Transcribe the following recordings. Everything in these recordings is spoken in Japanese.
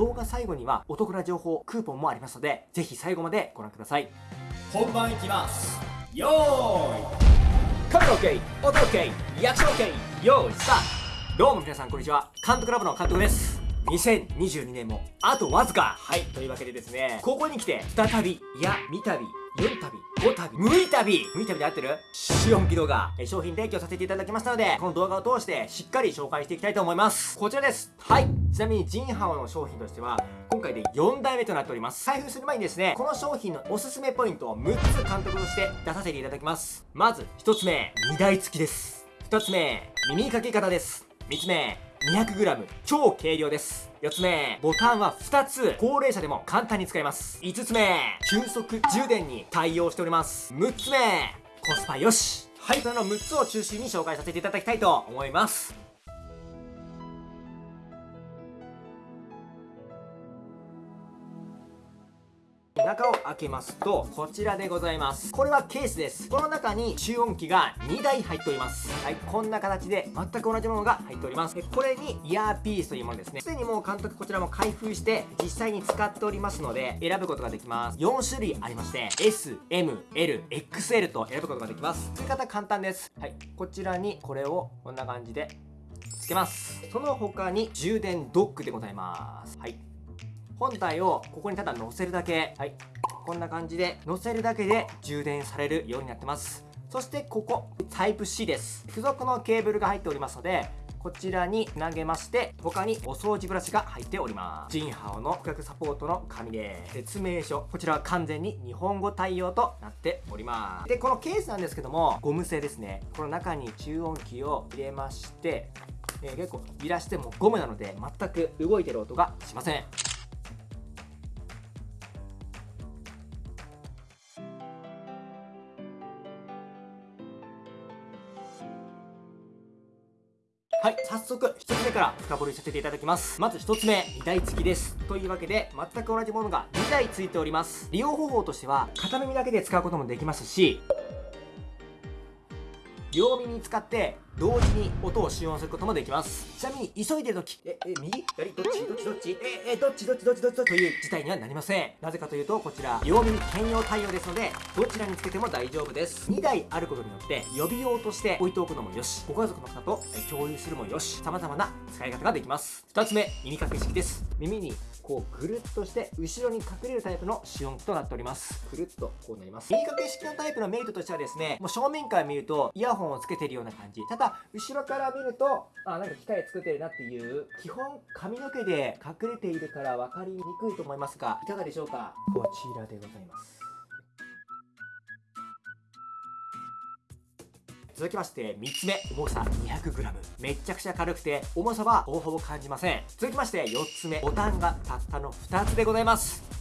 動画最後にはお得な情報クーポンもありますのでぜひ最後までご覧ください。本番いきます。よーい。カメラ OK 音 OK リアクション OK よーいスタート。どうも皆さんこんにちは。監督ラボの監督です。2022年もあとわずか。はいというわけでですねここに来て再びいや三度4旅5旅。6旅。6旅で合ってる？シオン機動画。商品提供させていただきましたのでこの動画を通してしっかり紹介していきたいと思います。こちらです。はい。ちなみにジンハオの商品としては今回で4代目となっております。開封する前にですねこの商品のおすすめポイントを6つ監督として出させていただきます。まず1つ目。荷台付きです。2つ目。耳かけ方です。3つ目。200g 超軽量です。4つ目。ボタンは2つ。高齢者でも簡単に使えます。5つ目。急速充電に対応しております。6つ目。コスパよし。はい。その6つを中心に紹介させていただきたいと思います。中を開けますとこちらでございます。これはケースです。この中に集音機が2台入っております。はいこんな形で全く同じものが入っております。でこれにイヤーピースというものですね。すでにもう監督こちらも開封して実際に使っておりますので選ぶことができます。4種類ありまして SMLXL と選ぶことができます。付け方簡単です。はいこちらにこれをこんな感じでつけます。その他に充電ドックでございます。はい。本体をここにただ乗せるだけ。はい。こんな感じで乗せるだけで充電されるようになってます。そしてここタイプ C です。付属のケーブルが入っておりますのでこちらに投げまして他にお掃除ブラシが入っております。ジンハオの顧客サポートの紙で説明書こちらは完全に日本語対応となっております。でこのケースなんですけどもゴム製ですね。この中に中音機を入れましてえー、結構揺らしてもゴムなので全く動いてる音がしませんはい早速1つ目から深掘りさせていただきます。まず1つ目2台付きです。というわけで全く同じものが2台付いております。利用方法としては片耳だけで使うこともできますし両耳使って同時に音を使用することもできます。ちなみに急いでる時ええ右？左？どっち？どっち？どっち？ええどっち？どっち？どっち？どっち？という事態にはなりません。なぜかというとこちら両耳兼用対応ですのでどちらにつけても大丈夫です。2台あることによって予備用として置いておくのもよしご家族の方と共有するもよし様々な使い方ができます。2つ目耳かけ式です。耳にこうぐるっとして後ろに隠れるタイプの使用機となっております。くるっとこうなります。耳かけ式のタイプのメリットとしてはですねもう正面から見るとイヤホンをつけてるような感じ。ただ後ろから見るとあなんか機械作ってるなっていう基本髪の毛で隠れているから分かりにくいと思いますがいかがでしょうか？こちらでございます続きまして3つ目重さ 200g めっちゃくちゃ軽くて重さはほぼほぼ感じません。続きまして4つ目ボタンがたったの2つでございます。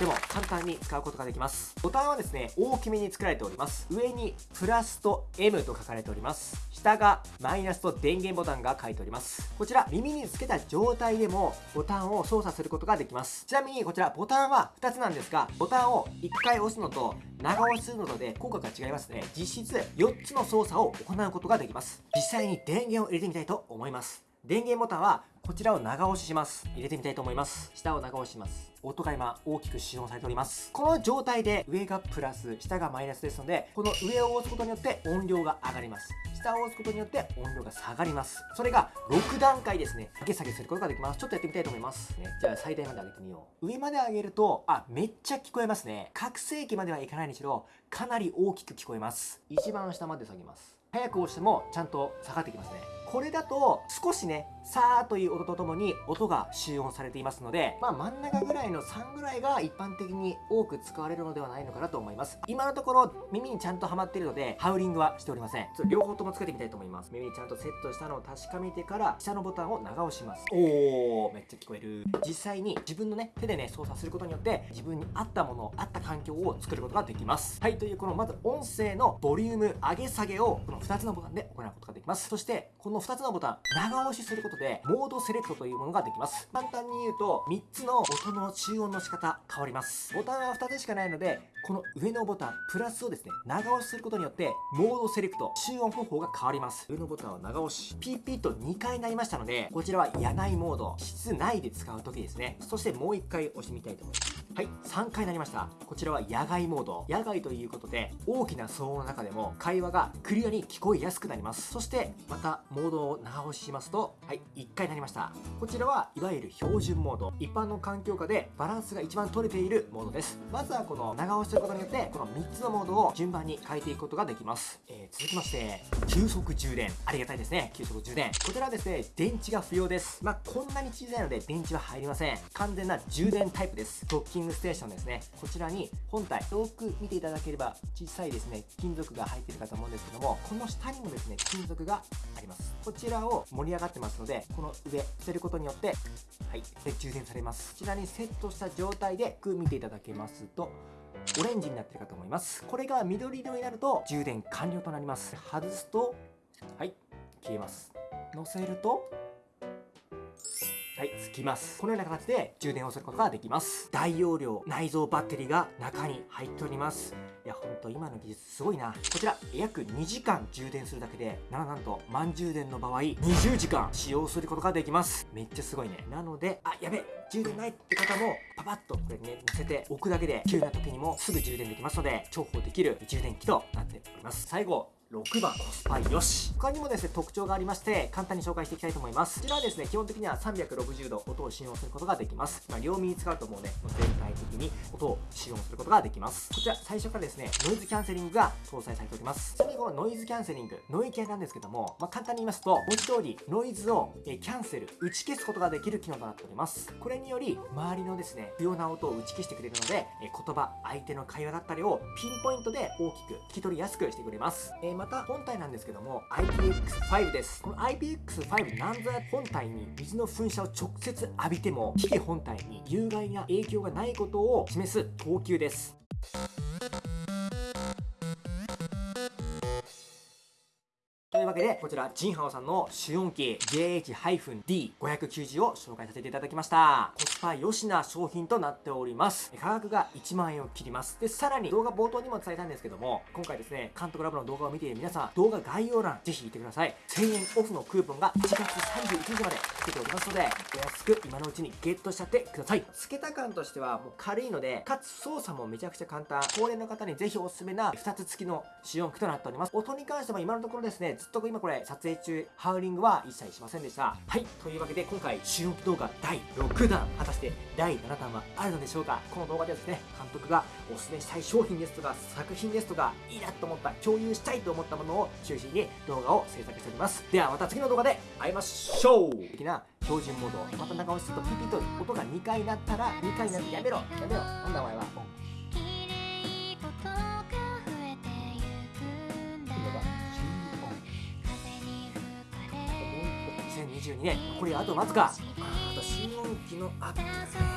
でも簡単に使うことができます。ボタンはですね大きめに作られております。上にプラスと M と書かれております。下がマイナスと電源ボタンが書いております。こちら耳につけた状態でもボタンを操作することができます。ちなみにこちらボタンは2つなんですがボタンを1回押すのと長押しするのとで効果が違いますね。実質4つの操作を行うことができます。実際に電源を入れてみたいと思います。電源ボタンはこちらを長押しします。入れてみたいと思います。下を長押しします。音が今大きく使用されております。この状態で上がプラス下がマイナスですのでこの上を押すことによって音量が上がります。下を押すことによって音量が下がります。それが6段階ですね。上げ下げすることができます。ちょっとやってみたいと思います、ね、じゃあ最大まで上げてみよう。上まで上げるとあめっちゃ聞こえますね。拡声器まではいかないにしろかなり大きく聞こえます。一番下まで下げます。早く押してもちゃんと下がってきますね。これだと少しねさーという音とともに音が集音されていますので、まあ、真ん中ぐらいの3ぐらいが一般的に多く使われるのではないのかなと思います。今のところ耳にちゃんとはまっているのでハウリングはしておりません。両方ともつけてみたいと思います。耳にちゃんとセットしたのを確かめてから下のボタンを長押します。おー。めっちゃ聞こえる。実際に自分のね手でね操作することによって自分に合ったもの合った環境を作ることができます。はいというこのまず音声のボリューム上げ下げをこの2つのボタンで行うことができます。そしてこの2つのボタン長押しすることことでモードセレクトというものができます。簡単に言うと3つの音の中音の仕方変わります。ボタンは2つしかないのでこの上のボタンプラスをですね長押しすることによってモードセレクト中音方法が変わります。上のボタンは長押しピーピーと2回なりましたのでこちらは野外モード室内で使う時ですね。そしてもう1回押してみたいと思います。はい3回になりました。こちらは野外モード。野外ということで大きな騒音の中でも会話がクリアに聞こえやすくなります。そしてまたモードを長押ししますとはい1回になりました。こちらはいわゆる標準モード。一般の環境下でバランスが一番取れているモードです。まずはこの長押しすることによってこの3つのモードを順番に変えていくことができます、え、続きまして急速充電ありがたいですね。急速充電。こちらはですね電池が不要です。まあこんなに小さいので電池は入りません。完全な充電タイプです。ドッキングステーションですね。こちらに本体よく見ていただければ小さいですね金属が入ってるかと思うんですけどもこの下にもですね金属があります。こちらを盛り上がってますのでこの上捨てることによってはい。で充電されます。こちらにセットした状態でよく見ていただけますとオレンジになってるかと思います。これが緑色になると充電完了となります。外すとはい消えます。乗せるとはい、つきます。このような形で充電をすることができます。大容量内蔵バッテリーが中に入っております。いや、ほんと今の技術すごいな。こちら、約2時間充電するだけで、ななんと、満充電の場合、20時間使用することができます。めっちゃすごいね。なので、あ、やべ、充電ないって方も、パパッとこれね、乗せておくだけで、急な時にもすぐ充電できますので、重宝できる充電器となっております。最後、6番コスパよし。他にもですね特徴がありまして簡単に紹介していきたいと思います。こちらはですね基本的には360度音を使用することができます。まあ、両耳使うともうね全体的に音を使用することができます。こちら最初からですねノイズキャンセリングが搭載されております。ちなみにこのノイズキャンセリングノイキャなんですけども、まあ、簡単に言いますと文字通りノイズをキャンセル打ち消すことができる機能となっております。これにより周りのですね不要な音を打ち消してくれるので言葉相手の会話だったりをピンポイントで大きく聞き取りやすくしてくれます。えまた本体なんですけども IPX5 です。この IPX5 なんぞや本体に水の噴射を直接浴びても機器本体に有害な影響がないことを示す等級です。というわけで、こちら、ジンハオさんの主音機 JH-D590 を紹介させていただきました。コスパ良しな商品となっております。価格が1万円を切ります。で、さらに動画冒頭にも伝えたんですけども、今回ですね、監督ラボの動画を見ている皆さん、動画概要欄、ぜひ見てください。1000円オフのクーポンが1月31日までつけておりますので、お安く今のうちにゲットしちゃってください。付けた感としてはもう軽いので、かつ操作もめちゃくちゃ簡単。高齢の方にぜひおすすめな2つ付きの主音機となっております。音に関しても今のところですね、ずっと今これ撮影中ハウリングは一切しませんでした。はいというわけで今回収録動画第6弾果たして第7弾はあるのでしょうか。この動画ではですね監督がおすすめしたい商品ですとか作品ですとかいいなと思った共有したいと思ったものを中心に動画を制作しております。ではまた次の動画で会いましょう。的な標準モード。また長押しするとピピと音が2回鳴ったら2回になってやめろやめろ。なんだお前は。2022年残りあとわずか。あと新音機のアップ。